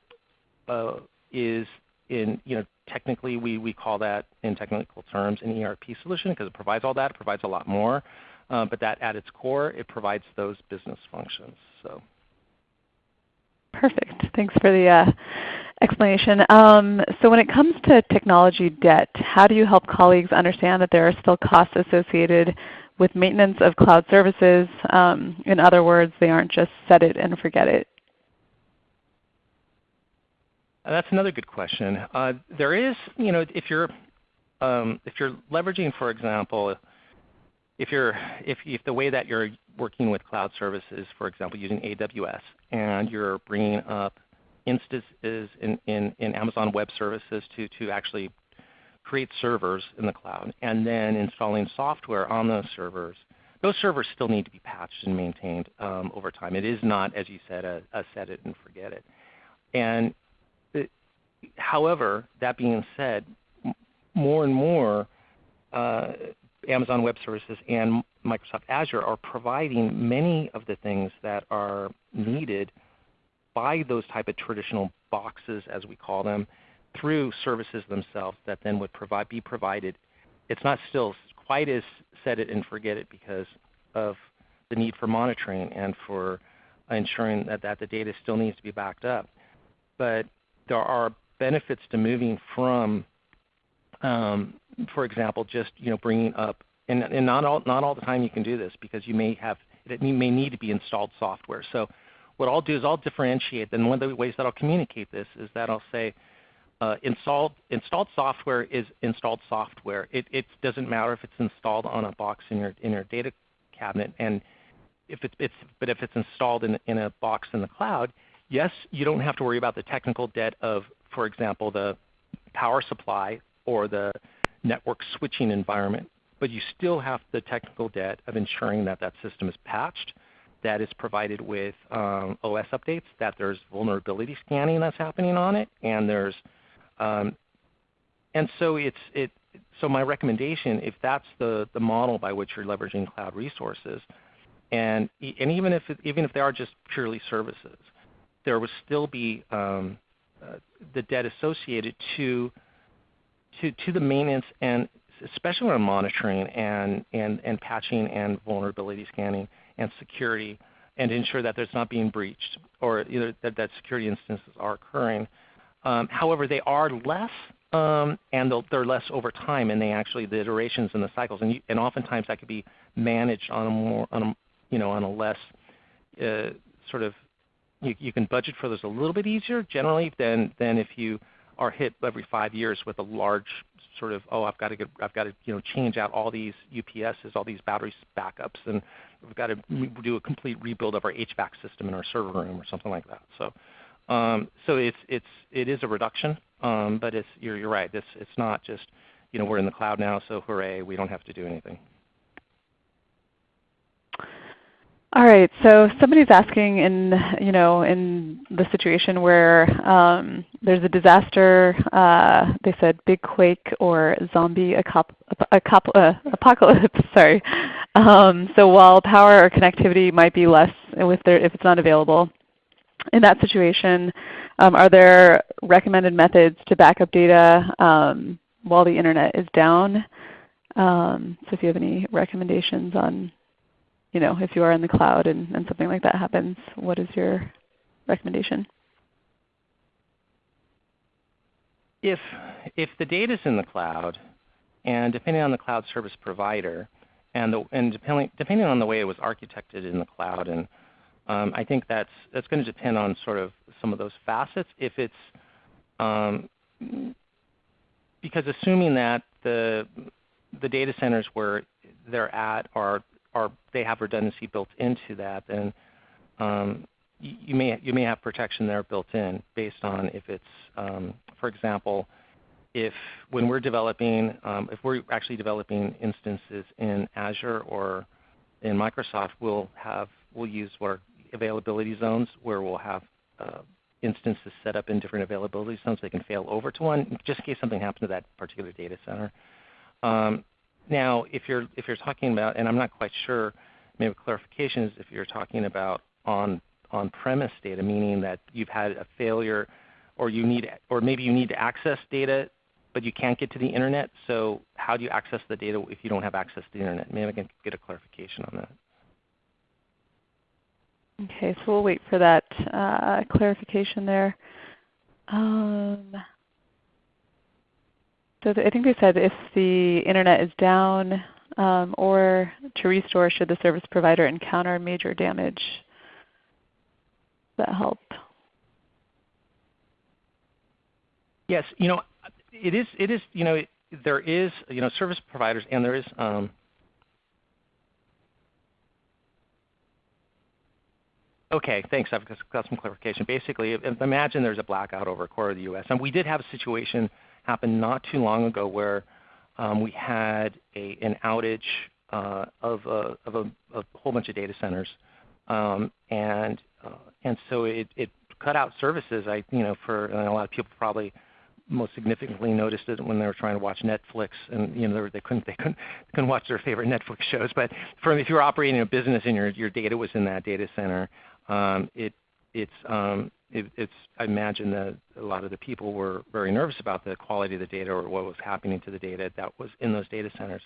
uh, is in you know technically we, we call that in technical terms an ERP solution because it provides all that. It provides a lot more. Uh, but that at its core, it provides those business functions. So. Perfect. Thanks for the uh, explanation. Um, so when it comes to technology debt, how do you help colleagues understand that there are still costs associated with maintenance of cloud services? Um, in other words, they aren't just set it and forget it. Uh, that's another good question. Uh, there is, you know, if you're um, if you're leveraging, for example, if, you're, if, if the way that you're working with cloud services, for example, using AWS, and you're bringing up instances in, in, in Amazon Web Services to, to actually create servers in the cloud, and then installing software on those servers, those servers still need to be patched and maintained um, over time. It is not, as you said, a, a set it and forget it. And it, however, that being said, more and more uh, Amazon Web Services and Microsoft Azure are providing many of the things that are needed by those type of traditional boxes, as we call them, through services themselves that then would provide, be provided. It's not still quite as set it and forget it because of the need for monitoring and for ensuring that, that the data still needs to be backed up. But there are benefits to moving from um, for example, just you know bringing up, and, and not all not all the time you can do this because you may have it may need to be installed software. So what I'll do is I'll differentiate. And one of the ways that I'll communicate this is that I'll say uh, installed installed software is installed software. It, it doesn't matter if it's installed on a box in your in your data cabinet, and if it's, it's but if it's installed in in a box in the cloud, yes, you don't have to worry about the technical debt of, for example, the power supply or the network switching environment, but you still have the technical debt of ensuring that that system is patched that is provided with um, OS updates, that there's vulnerability scanning that's happening on it, and there's um, and so it's it. So my recommendation, if that's the the model by which you're leveraging cloud resources, and and even if it, even if they are just purely services, there would still be um, uh, the debt associated to to to the maintenance and especially around monitoring and, and, and patching and vulnerability scanning and security and ensure that there's not being breached or either that, that security instances are occurring. Um, however, they are less um, and they're less over time, and they actually the iterations and the cycles, and, you, and oftentimes that could be managed on a more on a you know on a less uh, sort of you, you can budget for those a little bit easier generally than than if you are hit every five years with a large sort of, oh, I've got to get, I've got to you know change out all these UPSs, all these battery backups, and we've got to do a complete rebuild of our HVAC system in our server room or something like that. So, um, so it's it's it is a reduction, um, but it's you're you're right. It's it's not just you know we're in the cloud now, so hooray, we don't have to do anything. All right. So somebody's asking in you know in the situation where um, there's a disaster, uh, they said big quake or zombie uh, apocalypse. Sorry. Um, so while power or connectivity might be less if, if it's not available, in that situation, um, are there recommended methods to back up data um, while the internet is down? Um, so if you have any recommendations on you know, if you are in the cloud and, and something like that happens, what is your recommendation? If, if the data is in the cloud, and depending on the cloud service provider, and, the, and depending, depending on the way it was architected in the cloud, and um, I think that's, that's going to depend on sort of some of those facets. If it's um, because assuming that the the data centers where they're at are are they have redundancy built into that, then um, you, you, may you may have protection there built in based on if it's, um, for example, if when we're developing, um, if we're actually developing instances in Azure or in Microsoft, we'll have we'll use what are availability zones where we'll have uh, instances set up in different availability zones they can fail over to one, just in case something happens to that particular data center. Um, now, if you're if you're talking about, and I'm not quite sure, maybe a clarification is if you're talking about on on-premise data, meaning that you've had a failure, or you need, or maybe you need to access data, but you can't get to the internet. So how do you access the data if you don't have access to the internet? Maybe I can get a clarification on that. Okay, so we'll wait for that uh, clarification there. Um, so I think they said if the Internet is down um, or to restore should the service provider encounter major damage. Does that help? Yes, you know, it is. It is. You know, there is. You know, service providers, and there is. Um, okay, thanks. I've got some clarification. Basically, imagine there's a blackout over a quarter of the U.S. and we did have a situation happen not too long ago where um, we had an outage uh, of, a, whole bunch of data centers. Um, and, uh, and so it, cut out services. I, you know, for a lot of people probably most significantly noticed it when they were trying to watch Netflix, and you know they couldn't watch their favorite Netflix shows. If you're operating a business and your your data was in that data center, um, it it's um, it, it's, I imagine that a lot of the people were very nervous about the quality of the data or what was happening to the data that was in those data centers.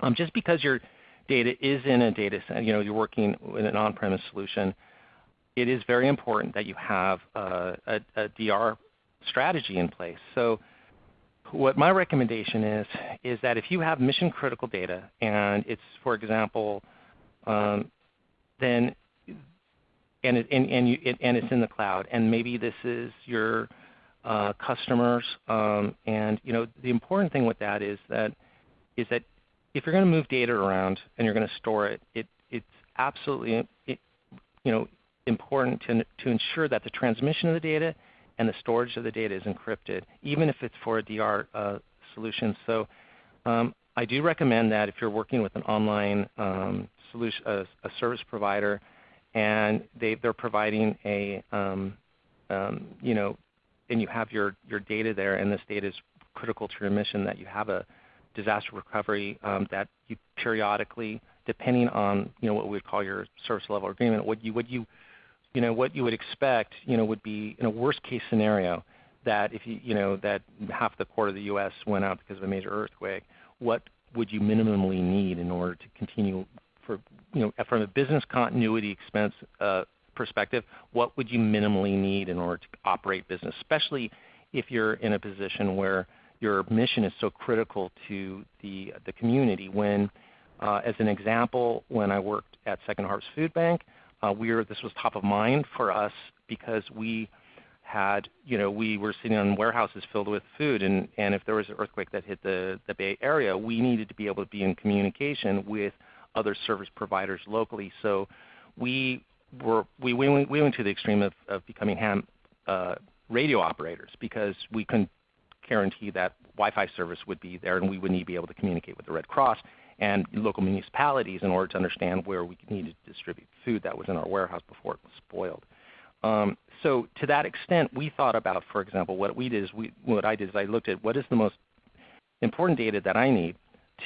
Um, just because your data is in a data center, you know, you're working in an on-premise solution, it is very important that you have a, a, a DR strategy in place. So what my recommendation is, is that if you have mission critical data and it's, for example, um, then and, it, and, and, you, it, and it's in the cloud. And maybe this is your uh, customers. Um, and you know, the important thing with that is that is that if you're going to move data around and you're going to store it, it it's absolutely it, you know important to to ensure that the transmission of the data and the storage of the data is encrypted, even if it's for a DR uh, solution. So um, I do recommend that if you're working with an online um, solution, a, a service provider, and they, they're providing a, um, um, you know, and you have your, your data there, and this data is critical to your mission that you have a disaster recovery um, that you periodically, depending on you know what we would call your service level agreement, what you what you you know what you would expect you know would be in a worst case scenario that if you you know that half the core of the U.S. went out because of a major earthquake, what would you minimally need in order to continue for you know from a business continuity expense uh, perspective, what would you minimally need in order to operate business, especially if you're in a position where your mission is so critical to the, the community. When, uh, as an example, when I worked at Second Harvest Food Bank, uh, we were, this was top of mind for us because we had, you know, we were sitting on warehouses filled with food, and, and if there was an earthquake that hit the, the Bay Area, we needed to be able to be in communication with other service providers locally. So we were we, we, went, we went to the extreme of, of becoming ham uh, radio operators because we couldn't guarantee that Wi-Fi service would be there and we would need to be able to communicate with the Red Cross and local municipalities in order to understand where we needed to distribute food that was in our warehouse before it was spoiled. Um, so to that extent, we thought about, for example, what we did is we, what I did is I looked at what is the most important data that I need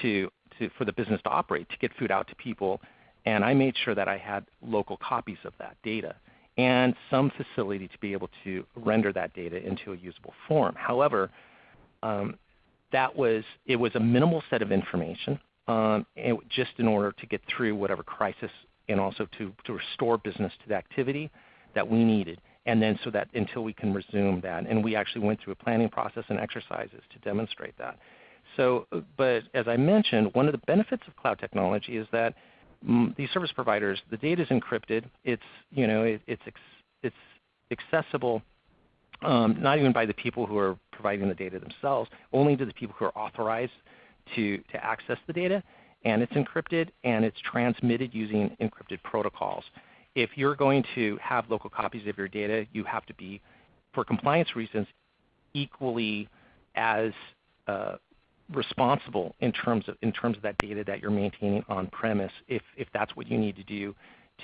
to, to, for the business to operate, to get food out to people and I made sure that I had local copies of that data and some facility to be able to render that data into a usable form. However, um, that was it was a minimal set of information um, just in order to get through whatever crisis and also to, to restore business to the activity that we needed. And then so that until we can resume that. And we actually went through a planning process and exercises to demonstrate that. So, but as I mentioned, one of the benefits of cloud technology is that these service providers, the data is encrypted. It's you know it, it's it's accessible um, not even by the people who are providing the data themselves, only to the people who are authorized to to access the data. And it's encrypted and it's transmitted using encrypted protocols. If you're going to have local copies of your data, you have to be, for compliance reasons, equally as uh, responsible in terms of in terms of that data that you're maintaining on premise if if that's what you need to do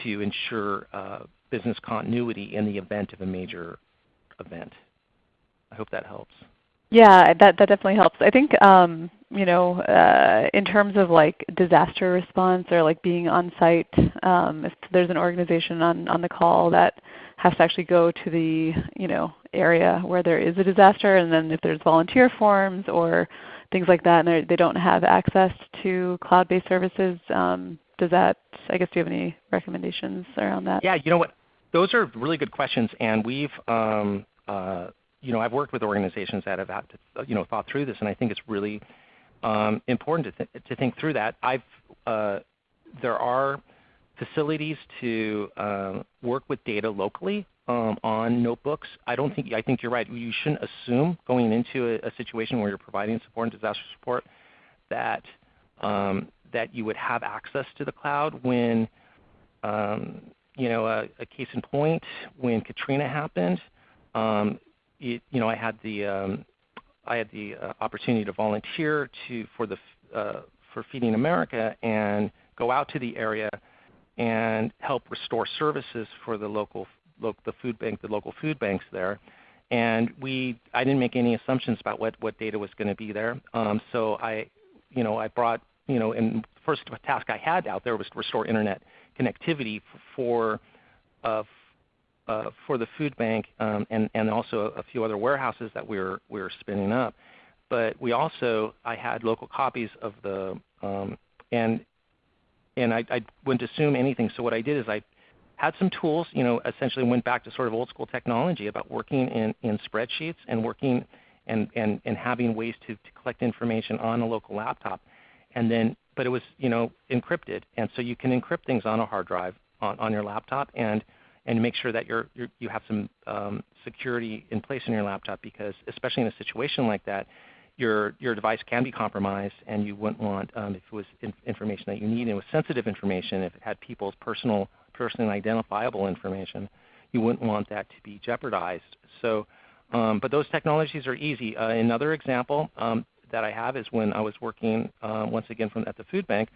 to ensure uh, business continuity in the event of a major event. I hope that helps. Yeah, that that definitely helps. I think um, you know uh, in terms of like disaster response or like being on site, um, if there's an organization on on the call that has to actually go to the you know area where there is a disaster, and then if there's volunteer forms or things like that, and they don't have access to cloud-based services. Um, does that, I guess, do you have any recommendations around that? Yeah, you know what? Those are really good questions, and we've, um, uh, you know, I've worked with organizations that have had to, you know, thought through this, and I think it's really um, important to, th to think through that. I've, uh, there are facilities to uh, work with data locally um, on notebooks. I don't think I think you're right. You shouldn't assume going into a, a situation where you're providing support and disaster support that um, that you would have access to the cloud when um, you know a, a, case in point when Katrina happened. Um, it, you know I had the um, I had the uh, opportunity to volunteer to for the uh, for Feeding America and go out to the area and help restore services for the local the food bank, the local food banks there. And we, I didn't make any assumptions about what, what data was going to be there. Um, so I, you know, I brought, you know, and the first task I had out there was to restore internet connectivity for, uh, uh, for the food bank um, and, and also a few other warehouses that we were, we were spinning up. But we also, I had local copies of the, um, and, and I, I wouldn't assume anything. So what I did is I had some tools, you know, essentially went back to sort of old school technology about working in, in spreadsheets and working and, and, and having ways to, to collect information on a local laptop. And then, but it was, you know, encrypted. And so you can encrypt things on a hard drive on, on your laptop and, and make sure that you're, you're you have some um, security in place in your laptop because especially in a situation like that, your, your device can be compromised and you wouldn't want, um, if it was in, information that you need and it was sensitive information, if it had people's personal personally identifiable information, you wouldn't want that to be jeopardized. So, um, but those technologies are easy. Uh, another example um, that I have is when I was working uh, once again from, at the food bank,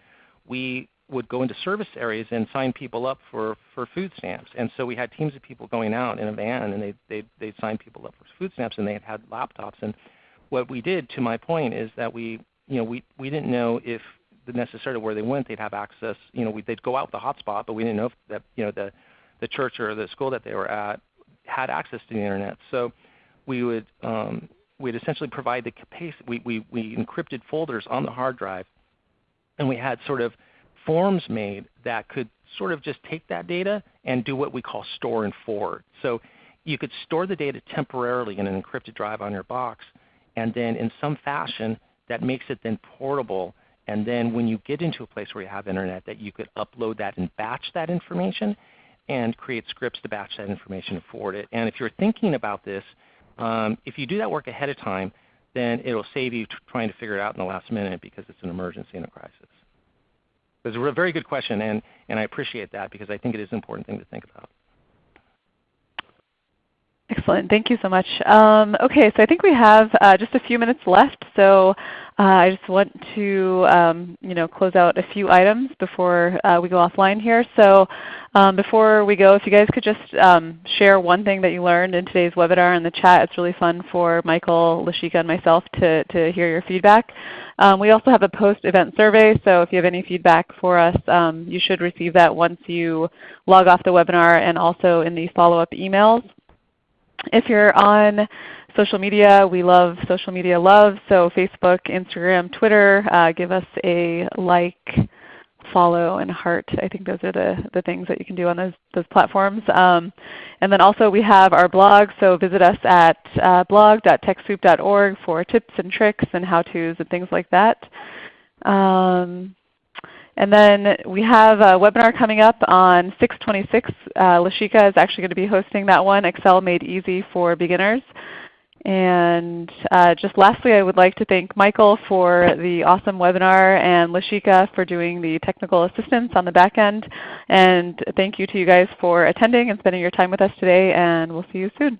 we would go into service areas and sign people up for, for food stamps. And so we had teams of people going out in a van and they they they'd sign people up for food stamps and they had had laptops. And what we did, to my point, is that we you know we we didn't know if necessarily where they went they'd have access. You know, we, they'd go out the hotspot, but we didn't know if that you know the the church or the school that they were at had access to the internet. So we would um, we'd essentially provide the capacity. We, we, we encrypted folders on the hard drive, and we had sort of forms made that could sort of just take that data and do what we call store and forward. So you could store the data temporarily in an encrypted drive on your box, and then in some fashion that makes it then portable. And then when you get into a place where you have internet, that you could upload that and batch that information and create scripts to batch that information and forward it. And if you're thinking about this, um, if you do that work ahead of time, then it'll save you trying to figure it out in the last minute because it's an emergency and a crisis. It's a very good question, and, and I appreciate that because I think it is an important thing to think about. Excellent. Thank you so much. Um, okay, so I think we have uh, just a few minutes left. So uh, I just want to um, you know, close out a few items before uh, we go offline here. So um, before we go, if you guys could just um, share one thing that you learned in today's webinar in the chat. It's really fun for Michael, Lashika, and myself to, to hear your feedback. Um, we also have a post-event survey, so if you have any feedback for us, um, you should receive that once you log off the webinar and also in the follow-up emails. If you're on social media, we love social media love. So Facebook, Instagram, Twitter, uh, give us a like, follow, and heart. I think those are the, the things that you can do on those, those platforms. Um, and then also we have our blog, so visit us at uh, blog.techsoup.org for tips and tricks and how-tos and things like that. Um, and then we have a webinar coming up on 626. Uh, Lashika is actually going to be hosting that one, Excel Made Easy for Beginners. And uh, just lastly, I would like to thank Michael for the awesome webinar and Lashika for doing the technical assistance on the back end. And thank you to you guys for attending and spending your time with us today, and we'll see you soon.